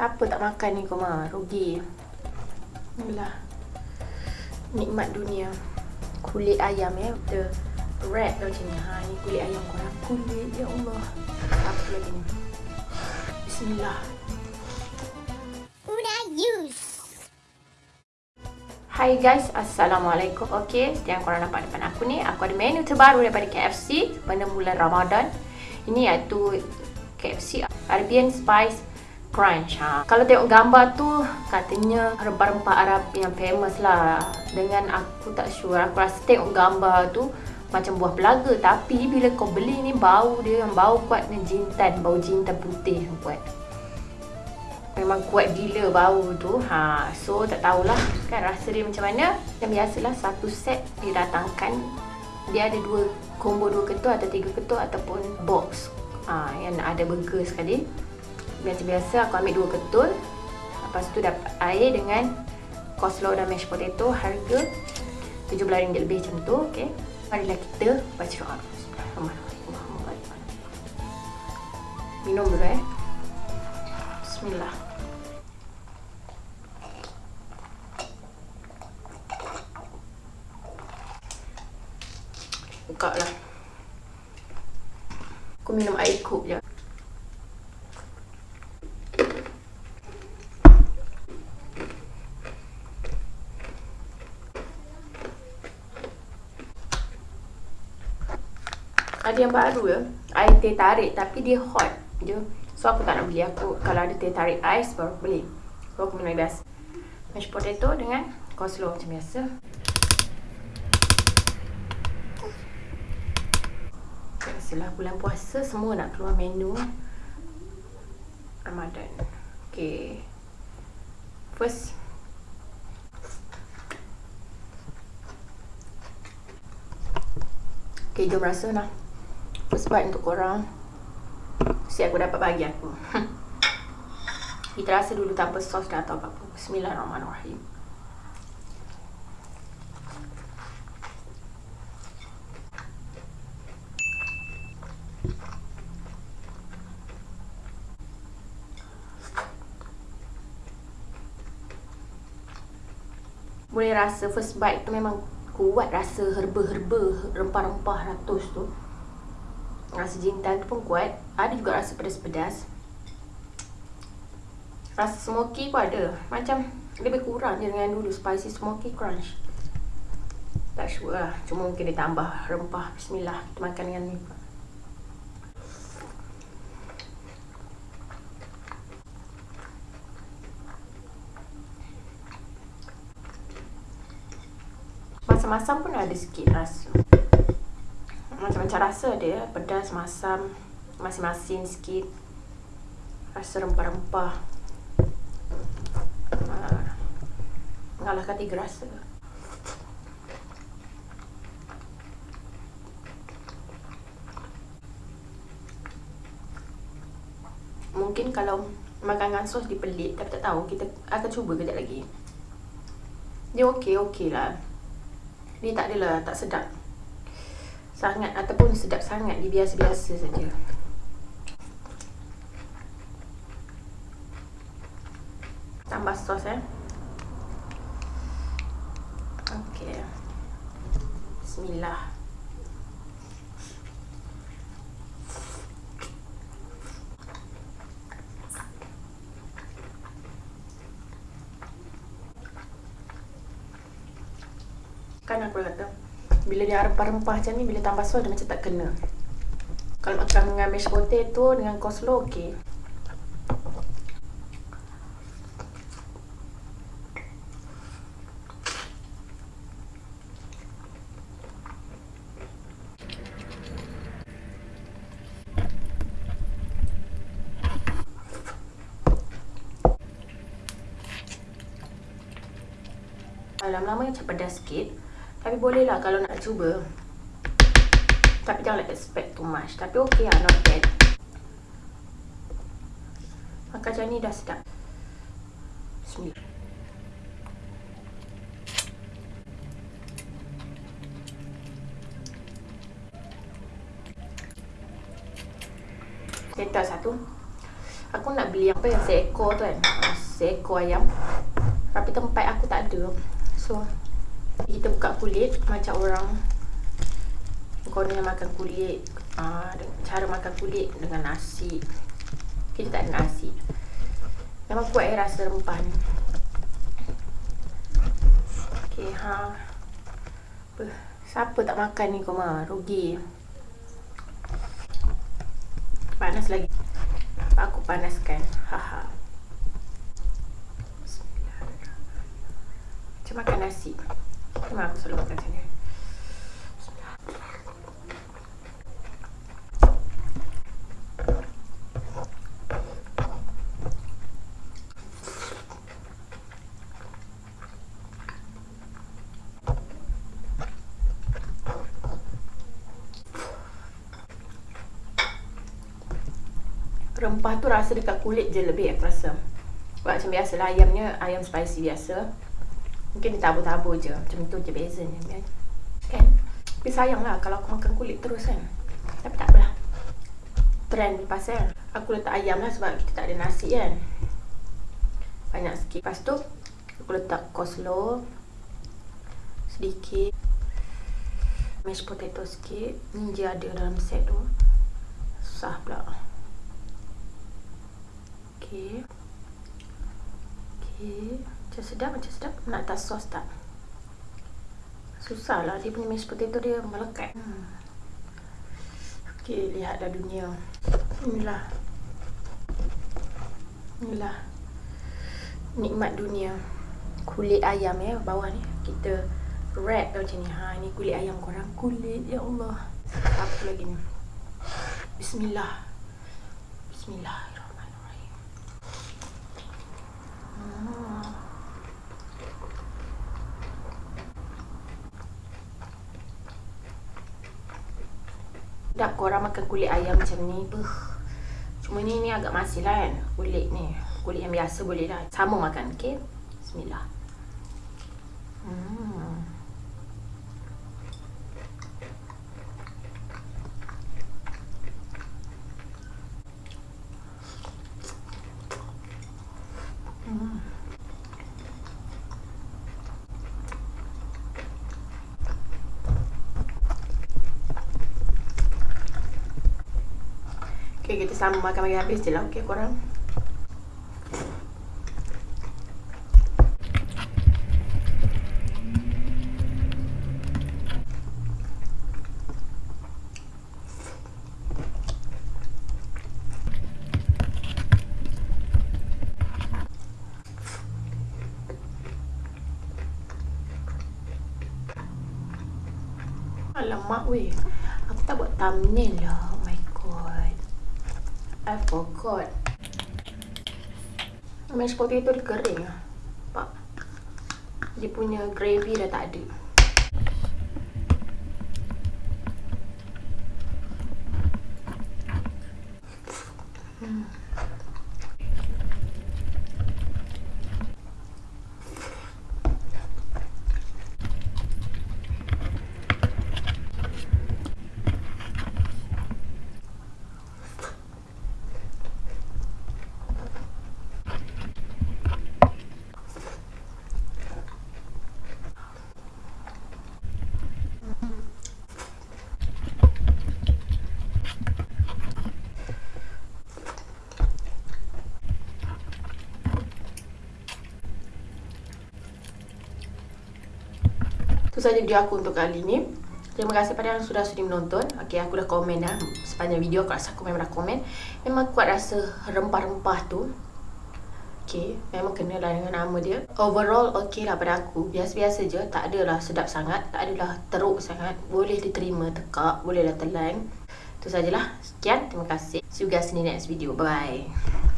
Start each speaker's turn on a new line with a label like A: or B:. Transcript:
A: Siapa tak makan ni kau mah? Rugi. Inilah. Nikmat dunia. Kulit ayam ya. The red tu macam ni. Ha, ni kulit ayam korang. Kulit. Ya Allah. Apa lagi ni? Bismillah.
B: Una use.
A: Hai guys, Assalamualaikum Okay, yang korang nampak depan aku ni Aku ada menu terbaru daripada KFC Pada bulan Ramadan Ini iaitu KFC Arabian Spice Crunch ha. Kalau tengok gambar tu Katanya rempah-rempah Arab yang famous lah. Dengan aku tak sure. Aku rasa tengok gambar tu Macam buah belaga. Tapi bila kau beli ni Bau dia yang bau kuat ni. Jintan Bau jintan putih yang kuat. Memang kuat gila bau tu ha, So tak tahulah. Kan rasa dia macam mana? Yang biasalah satu set didatangkan Dia ada dua combo dua ketul atau tiga ketul Ataupun box. Ha, Yang ada burger sekali Macam biasa aku ambil dua ketul. Lepas tu dapat air dengan Coleslaw dan mashed potato Harga RM17 lebih macam tu okay. Marilah kita baca doa. Minum dulu eh Bismillah buka lah Aku minum air kub je Ada yang baru ya. Air teh tarik tapi dia hot je. So aku tak nak beli. Aku Kalau ada teh tarik ais baru beli. So aku minum biasa. Mashed potato dengan coleslaw macam biasa. Biasalah bulan puasa semua nak keluar menu. Ramadan. Okay. First. Okay, jom rasa lah. First bite untuk korang. Si aku dapat bagi aku. Kita rasa dulu tanpa sos dah atau apa-apa. Bismillahirrahmanirrahim. boleh rasa first bite tu memang kuat rasa herba-herba rempah-rempah ratus tu rasa jintan tu pun kuat ada juga rasa pedas-pedas. Rasa smoky pun ada. Macam lebih kurang je dengan dulu spicy smoky crunch. Tak sure lah. Cuma mungkin dia tambah rempah. Bismillah kita makan dengan ni. Masam-masam pun ada sikit rasa Macam-macam rasa dia Pedas, masam Masin-masin sikit Rasa rempah-rempah. Ha. Mengalahkan tiga rasa. Mungkin kalau makan dengan sos dipelit Tapi tak tahu kita akan cuba kejap lagi. Dia okey-okey lah. Dia tak adalah tak sedap sangat ataupun sedap sangat dia biasa-biasa saja. Tambah sos eh? Okey. Bismillah. Kan aku kata Bila dia rempah-rempah macam ni Bila tambah sos dia macam tak kena. Kalau makan dengan mashed potato Dengan coleslaw okey. Lama-lama macam pedas sikit tapi boleh lah kalau nak cuba. Tapi jangan expect too much. Tapi okey lah, not bad. Makan macam ni dah sedap. Bismillah. Letak satu. Aku nak beli apa yang seekor tu kan. Seekor ayam. Tapi tempat aku tak ada. So Kita buka kulit Macam orang Kononnya makan kulit uh, Cara makan kulit Dengan nasi. Kita tak ada nasi. Memang kuat eh rasa rempah ni Okay ha Siapa tak makan ni kau mah Rugi. Panas lagi. Aku panaskan. Haha. Macam makan nasi. Memang aku selalu makan sini. rempah tu rasa dekat kulit je lebih aku rasa Sebab macam biasa lah ayamnya ayam spicy biasa Mungkin dia tabur-tabur je. Macam tu je bezanya Kan? Tapi sayang lah kalau aku makan kulit terus kan? Tapi tak apalah. Trend pasal Aku letak ayam lah sebab kita tak ada nasi kan? Banyak sikit. Lepas tu Aku letak coleslaw Sedikit. Mashed potato sikit. Ni je ada dalam set tu. Susah pula. Okey. Okey. Macam sedap, macam sedap. Nak tas sos tak? Susahlah dia punya mashed potato dia melekat. Hmm. Okey, lihatlah dunia. Inilah. Inilah. Nikmat dunia. Kulit ayam ya bawah ni. Kita wrap macam ni. Ha, ni kulit ayam korang. Kulit, ya Allah. Apa lagi ni? Bismillah. Bismillah. Sedap korang makan kulit ayam macam ni. Buh. Cuma ni ni agak masih lah kan. Kulit ni. Kulit yang biasa boleh lah. Sama makan. Okay. Bismillah. Hmm. Okay, kita sama makan bagi habis je lah. Okay, korang. Alamak weh Aku tak buat thumbnail lah I forgot. Mashed potato dia kering lah. Nampak? Dia punya gravy dah tak ada. Hmm. Saja video aku untuk kali ni. Terima kasih pada yang sudah sudi menonton. Okey, aku dah komen dah sepanjang video. Aku rasa aku memang dah komen. Memang kuat rasa rempah-rempah tu. Okey, memang kena lah dengan nama dia. Overall, okey lah pada aku. Biasa-biasa je. Tak adalah sedap sangat. Tak adalah teruk sangat. Boleh diterima tekak. Boleh lah telan. Itu sajalah. Sekian. Terima kasih. See you guys in the next video. Bye-bye.